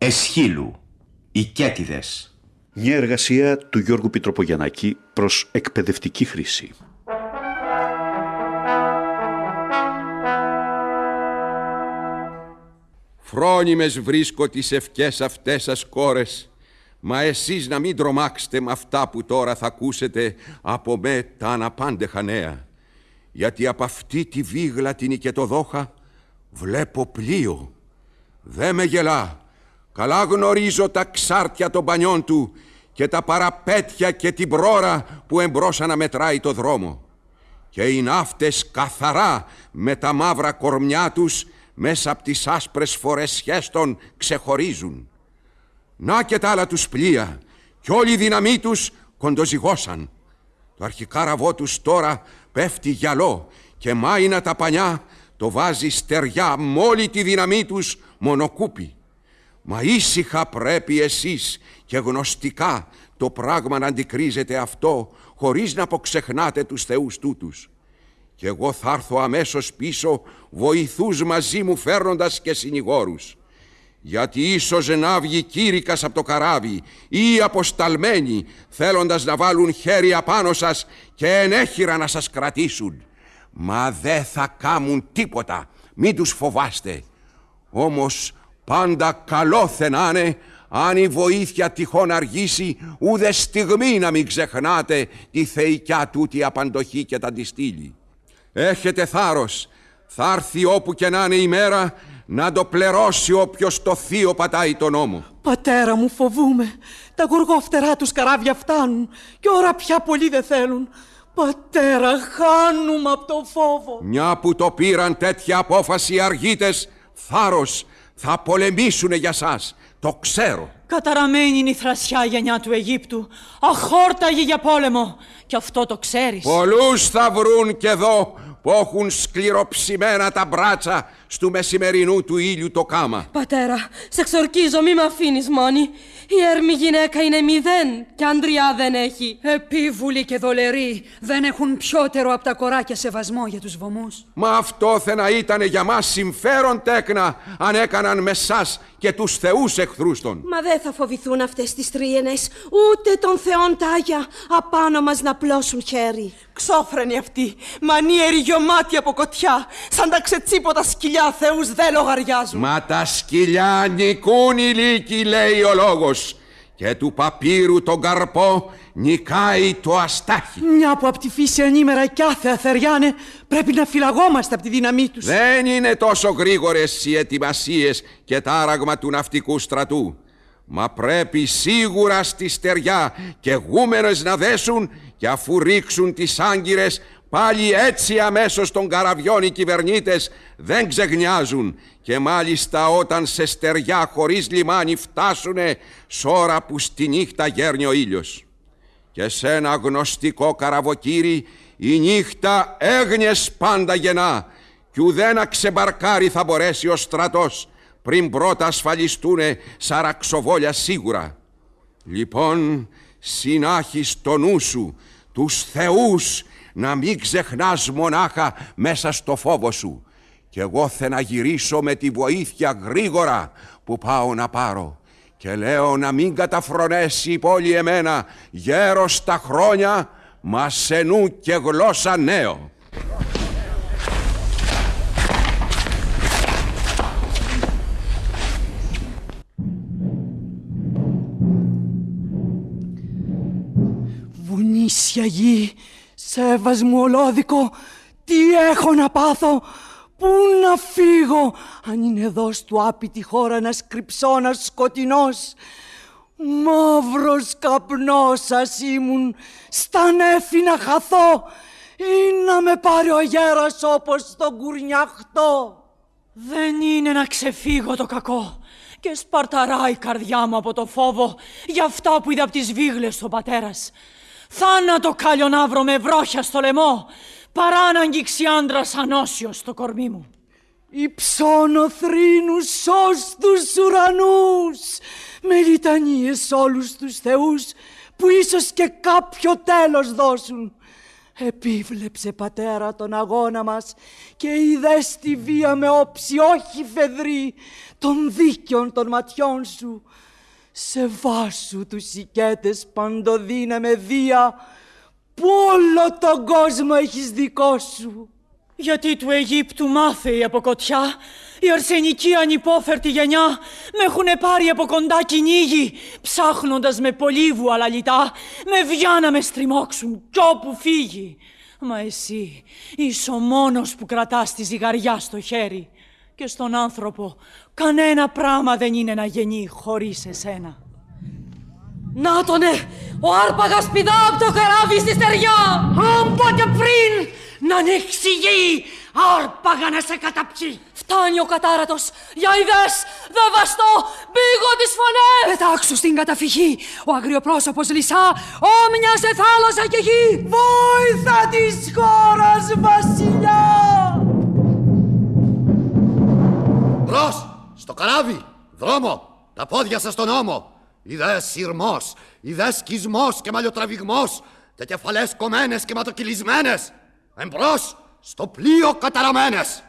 Εσχύλου, οι Κέτιδες. Μια εργασία του Γιώργου Πιτροπογιαννάκη προς εκπαιδευτική χρήση. Φρόνιμες βρίσκω τις ευκές αυτές σας κόρες, μα εσείς να μην τρομάξετε με αυτά που τώρα θα ακούσετε από με τα αναπάντεχα νέα. Γιατί από αυτή τη βίγλα την οικετοδόχα βλέπω πλοίο. Δε με γελά. Καλά γνωρίζω τα ξάρτια των πανιών του και τα παραπέτια και την πρόρα που εμπρόσα να μετράει το δρόμο. Και οι ναύτες καθαρά με τα μαύρα κορμιά τους μέσα από τις άσπρες φορεσιές των ξεχωρίζουν. Να και τα άλλα τους πλοία κι όλη η δύναμή τους κοντοζυγώσαν. Το αρχικάραβό τους τώρα πέφτει γυαλό και μάινα τα πανιά το βάζει στεριά με όλη τη δύναμή τους μονοκούπι. Μα ήσυχα πρέπει εσείς και γνωστικά το πράγμα να αντικρίζετε αυτό χωρίς να αποξεχνάτε τους θεούς τούτους. Και εγώ θα έρθω αμέσως πίσω βοηθούς μαζί μου φέρνοντας και συνηγόρους. Γιατί ίσως να βγει κήρυκας από το καράβι ή αποσταλμένοι θέλοντας να βάλουν χέρι απάνω σας και ενέχειρα να σας κρατήσουν. Μα δεν θα κάμουν τίποτα, μην τους φοβάστε. Όμως πάντα καλό θενάνε αν η βοήθεια τυχόν αργήσει ούτε στιγμή να μην ξεχνάτε τη θεϊκιά τούτη απαντοχή και τα τη Έχετε θάρρος, θα έρθει όπου και να είναι η μέρα να το πληρώσει όποιος το θείο πατάει τον νόμο. Πατέρα μου φοβούμε, τα γουργόφτερά τους καράβια φτάνουν και ώρα πια πολύ δεν θέλουν. Πατέρα, χάνουμε από το φόβο. Μια που το πήραν τέτοια απόφαση οι αργίτες, θάρρος, θα πολεμήσουνε για σας. Το ξέρω. Καταραμένη είναι η θρασιά γενιά του Αιγύπτου. Αχόρταγη για πόλεμο. Και αυτό το ξέρεις. Πολλούς θα βρουν και εδώ που έχουν σκληροψημένα τα μπράτσα στου μεσημερινού του ήλιου το κάμα. Πατέρα, σε ξορκίζω, μη με αφήνεις μόνη. Η έρμη γυναίκα είναι μηδέν και αντριά δεν έχει. Επίβουλοι και δολεροί δεν έχουν πιότερο από τα κοράκια σεβασμό για τους βομούς. Μα αυτό θα να ήταν για μας συμφέρον τέκνα αν έκαναν με σας και τους θεούς εχθρούς των. Μα δεν θα φοβηθούν αυτές τις τρίενες, ούτε των θεών τάγια απάνω μας να πλώσουν χέρι. Ξόφρενοι αυτοί, μανίεροι γιωμάτοι από κοτιά, σαν τα ξετσίποτα σκυλιά θεούς δεν λογαριάζουν. Μα τα σκυλιά νικούν οι λύκοι, λέει ο λόγος. Και του παπύρου τον καρπό νικάει το αστάχι. Μια που από τη φύση ανήμερα κι άθεα θεριάνε, πρέπει να φυλαγόμαστε από τη δύναμή τους. Δεν είναι τόσο γρήγορες οι ετοιμασίες και τάραγμα του ναυτικού στρατού. Μα πρέπει σίγουρα στη στεριά και γούμενες να δέσουν και αφού ρίξουν τις άγκυρες πάλι έτσι αμέσως των καραβιών οι κυβερνήτες δεν ξεγνιάζουν και μάλιστα όταν σε στεριά χωρίς λιμάνι φτάσουνε σ' που στη νύχτα γέρνει ο ήλιος. Και σε ένα γνωστικό καραβοκύρι η νύχτα έγνιες πάντα γεννά κι ουδένα ξεμπαρκάρι θα μπορέσει ο στρατός πριν πρώτα ασφαλιστούνε σαραξοβόλια σίγουρα. Λοιπόν, συνάχεις το νου σου, τους θεούς, να μην ξεχνάς μονάχα μέσα στο φόβο σου. Κι εγώ θα να γυρίσω με τη βοήθεια γρήγορα που πάω να πάρω. Και λέω να μην καταφρονέσει η πόλη εμένα γέρος στα χρόνια, μα σε νου και γλώσσα νέο. Βουνίσια γη, σέβασμο ολόδικο, τι έχω να πάθω, πού να φύγω, αν είναι εδώ στου άπειτη χώρα να σκριψώνα σκοτεινός; Μαύρος καπνός σας ήμουν, στα νέφη να χαθώ ή να με πάρει ο γέρας όπως τον κουρνιαχτό. Δεν είναι να ξεφύγω το κακό και σπαρταράει η καρδιά μου από το φόβο για αυτά που είδα από τις βίγλες του πατέρας. Θάνατο κάλιο να βρω με βρόχια στο λαιμό, παρά να αγγίξει άντρας ανώσιος στο κορμί μου. Υψώνω θρήνους ως τους ουρανούς, με λιτανίες όλους τους θεούς, που ίσως και κάποιο τέλος δώσουν. Επίβλεψε πατέρα τον αγώνα μας και είδε τη βία με όψη όχι φεδρή των δίκαιων των ματιών σου. Σε βάσου τους οικέτες παντοδύναμε δία που όλο τον κόσμο έχεις δικό σου. Γιατί του Αιγύπτου μάθε η αποκοτιά, η αρσενική ανυπόφερτη γενιά με έχουνε πάρει από κοντά κυνήγι, ψάχνοντας με πολύ βουαλαλιτά, με βιά να με στριμώξουν κι όπου φύγει. Μα εσύ είσαι ο μόνος που κρατάς τη ζυγαριά στο χέρι και στον άνθρωπο κανένα πράγμα δεν είναι να γεννεί χωρίς εσένα. Να τονε, ο άρπαγας πηδά από το καράβι στη στεριά. Αν πότε πριν να ανοίξει γη, άρπαγα να σε καταπιεί. Φτάνει ο κατάρατος, για ιδές, δε βαστώ, μπήγω τις φωνές. Πετάξου στην καταφυγή, ο αγριοπρόσωπος Λυσά, όμοια σε θάλασσα και γη. Βόηθα της χώρας, βασιλιά. Στο καράβι, δρόμο, τα πόδια σας στον ώμο. Ιδές σειρμός, ιδές σκισμός και μαλλιοτραβηγμός και κεφαλές κομμένες και ματοκυλισμένες. Εμπρός, στο πλοίο καταραμένες.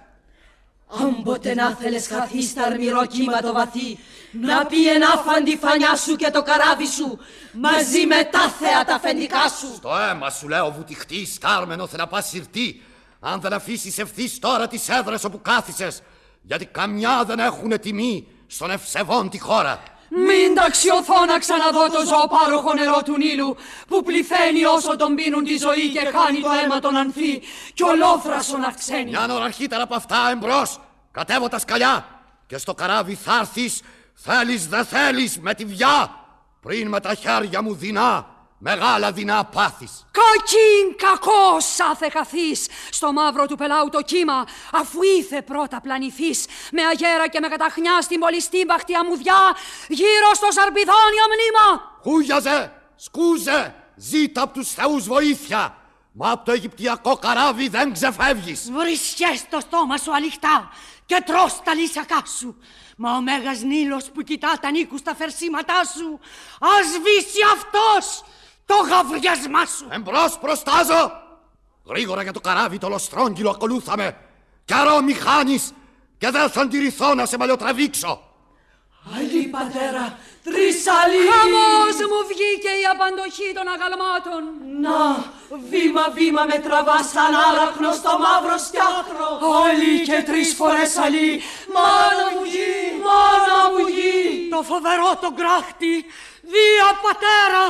Αν ποτέ να θέλεις χαθείς στα αρμυρό κύμα το βαθύ, να πει ενάφαντη φανιά σου και το καράβι σου, μαζί με τα θέα τα αφεντικά σου. Στο αίμα σου λέω βουτυχτή, σκάρμενο θεραπά συρτή, αν δεν αφήσεις ευθύς τώρα τις έδρες όπου κάθισες, γιατί καμιά δεν έχουν τιμή στον ευσεβόν τη χώρα. Μην ταξιωθώ να ξαναδώ το ζωοπάροχο νερό του Νείλου που πληθαίνει όσο τον πίνουν τη ζωή και χάνει το αίμα τον ανθεί και ολόθρασον αυξαίνει. Μια ώρα αρχίτερα από αυτά εμπρός, κατέβω τα σκαλιά και στο καράβι θα έρθεις, θέλεις δε θέλεις με τη βιά, πριν με τα χέρια μου δεινά, μεγάλα δεινά πάθεις. Κακήν κακός άθε χαθείς στο μαύρο του πελάου το κύμα αφού ήθε πρώτα πλανηθείς με αγέρα και με καταχνιά στην πολιστή μπαχτή αμμουδιά γύρω στο σαρπιδόνιο μνήμα. Χούγιαζε, σκούζε, ζήτα απ' τους θεούς βοήθεια. Μα απ' το Αιγυπτιακό καράβι δεν ξεφεύγεις. Βρισιές το στόμα σου αληχτά και τρως τα λύσακά σου. Μα ο Μέγας Νείλος που κοιτά τα νίκους στα φερσίματά σου, ας σβήσει αυτός το γαβριασμά σου. Εμπρός προστάζω. Γρήγορα για το καράβι το λοστρόγγυλο ακολούθαμε. Καιρό μη χάνεις και δεν θα αντιρρηθώ να σε μαλλιοτραβήξω. Αλλή πατέρα, τρεις αλλοί. Χαμός μου βγήκε η απαντοχή των αγαλμάτων. Να, βήμα βήμα με τραβά σαν άραχνο στο μαύρο στιάτρο. Αλλή και τρεις φορές αλλή. Μάνα μου γη, μάνα μου γη. Το φοβερό το γκράχτη, δια πατέρα,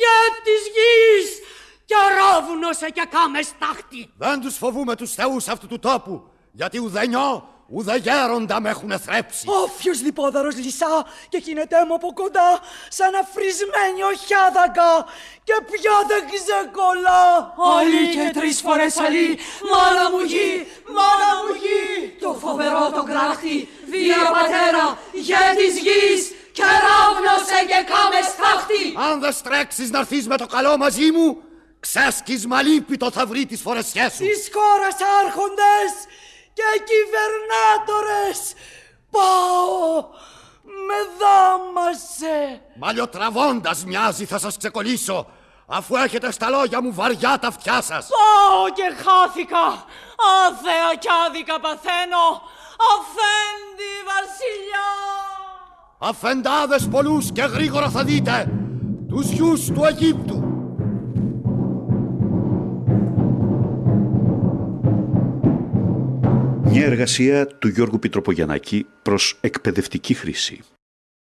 για της γης. Και ρόβουνωσε και κάμε στάχτη. Δεν τους φοβούμε τους θεούς αυτού του τόπου, γιατί ουδενιό, ουδε γέροντα με έχουν θρέψει. Όφιος λιπόδαρος λυσά και κινητέ μου από κοντά σαν αφρισμένη οχιάδακα και πια δεν ξεκολλά. Αλλή και τρεις φορές αλλή, μάνα μου γη, μάνα μου γη. Το φοβερό το κράχτη, βία πατέρα, γε της γης και ράβνωσε και κάμε στάχτη. Αν δεν στρέξεις να έρθεις με το καλό μαζί μου, ξέσκισμα λύπητο θα βρει τις φορεσιές σου. Της χώρας άρχοντες και κυβερνάτορες, πάω, με δάμασε. Μαλλιοτραβώντας μοιάζει θα σας ξεκολλήσω, αφού έχετε στα λόγια μου βαριά τα αυτιά σας. Πάω και χάθηκα, άθεα κι άδικα παθαίνω, αφέντη βασιλιά. Αφεντάδες πολλούς και γρήγορα θα δείτε, τους γιους του Αιγύπτου. Μια εργασία του Γιώργου Πιτροπογιαννάκη προς εκπαιδευτική χρήση.